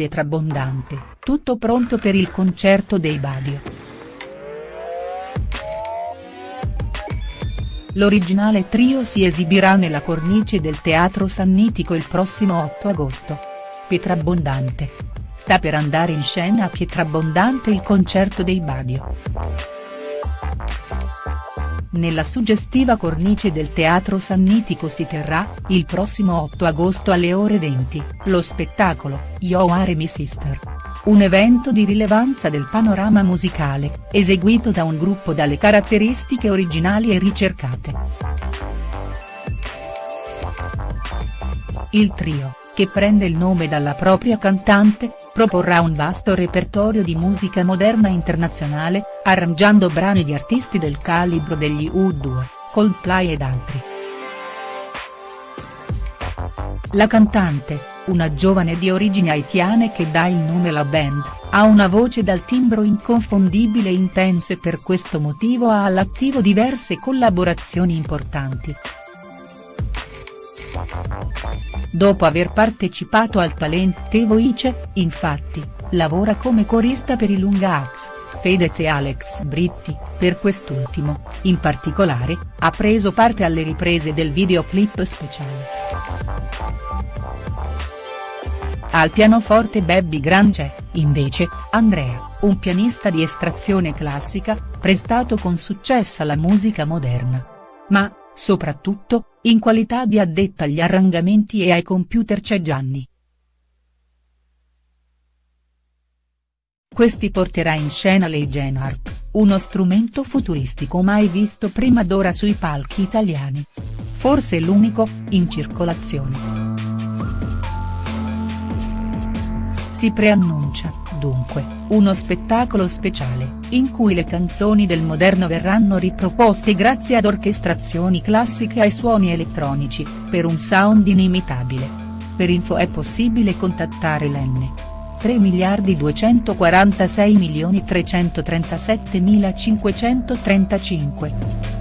Pietrabondante, tutto pronto per il concerto dei Badio. L'originale trio si esibirà nella cornice del Teatro Sannitico il prossimo 8 agosto. Pietrabondante. Sta per andare in scena a Pietrabondante il concerto dei Badio. Nella suggestiva cornice del Teatro Sannitico si terrà, il prossimo 8 agosto alle ore 20, lo spettacolo, Yo Are My Sister. Un evento di rilevanza del panorama musicale, eseguito da un gruppo dalle caratteristiche originali e ricercate. Il trio, che prende il nome dalla propria cantante, proporrà un vasto repertorio di musica moderna internazionale, arrangiando brani di artisti del calibro degli U2, Coldplay ed altri. La cantante, una giovane di origini haitiane che dà il nome alla band, ha una voce dal timbro inconfondibile e intenso e per questo motivo ha all'attivo diverse collaborazioni importanti. Dopo aver partecipato al Talent Voice, infatti, lavora come corista per i Lunga Axe, Fedez e Alex Britti, per quest'ultimo, in particolare, ha preso parte alle riprese del videoclip speciale. Al pianoforte Baby Grange, invece, Andrea, un pianista di estrazione classica, prestato con successo alla musica moderna. Ma, soprattutto, in qualità di addetta agli arrangiamenti e ai computer c'è Gianni. Questi porterà in scena l'Eigen Harp, uno strumento futuristico mai visto prima d'ora sui palchi italiani. Forse l'unico, in circolazione. Si preannuncia, dunque, uno spettacolo speciale, in cui le canzoni del moderno verranno riproposte grazie ad orchestrazioni classiche ai suoni elettronici, per un sound inimitabile. Per info è possibile contattare l'N. 3 miliardi 246 milioni 337 535.